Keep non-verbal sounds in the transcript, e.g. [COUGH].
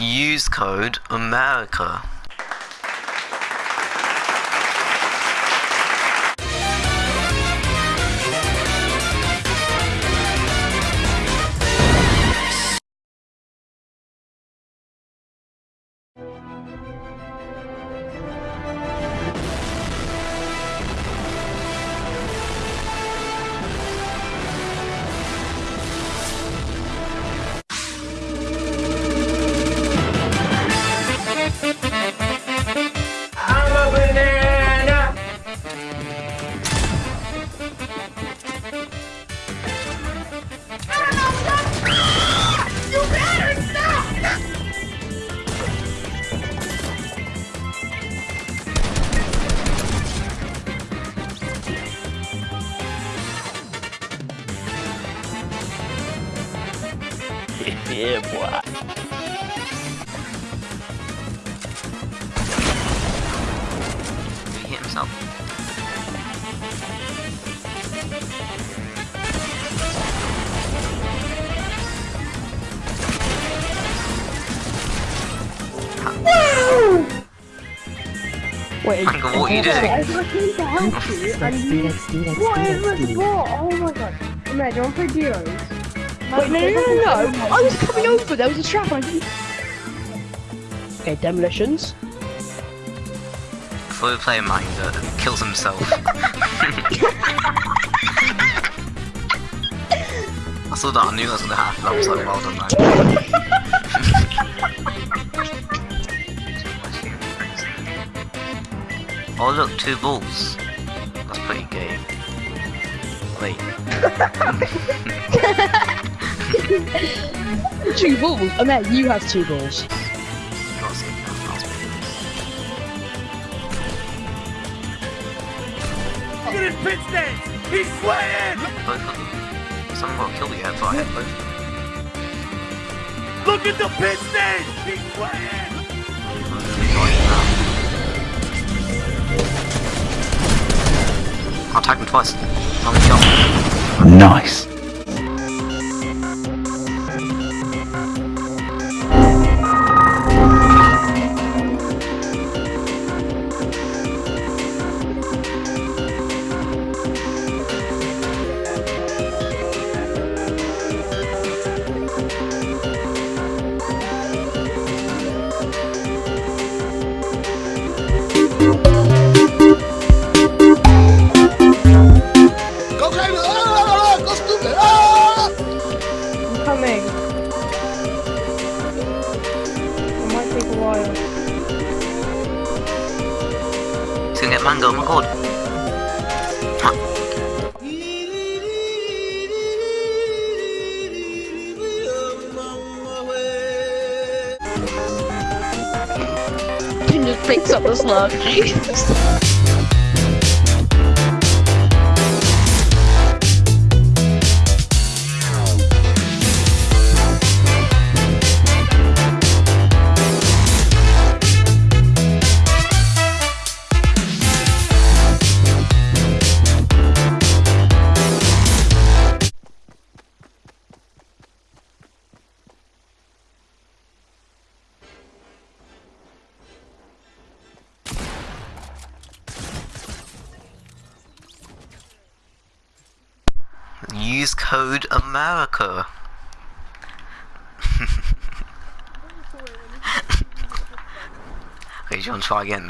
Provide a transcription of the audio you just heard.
Use code America. Yeah, boy. He hit himself? Wait, Michael, what are you doing? I came to help you, and you... What is this for? Oh my god. Imagine, do you want to duos? Wait, no, no, no, no, no. I was coming over, there was a trap, I didn't... Okay, demolitions. Before we play a mine that uh, kills himself. [LAUGHS] I saw that, I knew that was gonna happen, I was like, well done man. [LAUGHS] oh look, two balls. That's pretty gay. Wait, [LAUGHS] Two balls? Oh man, you have two balls. you gotta see that. That's Look at his pit stance. He's sweating. both of them. Someone got killed yet, I hit both. Look at the pit stance. He's sweating. I'll attack him twice. I'm shot. Nice. Might take a while. Gonna get mango, oh my god. He just picks up the slug. [LAUGHS] Use code America. [LAUGHS] okay, to try again?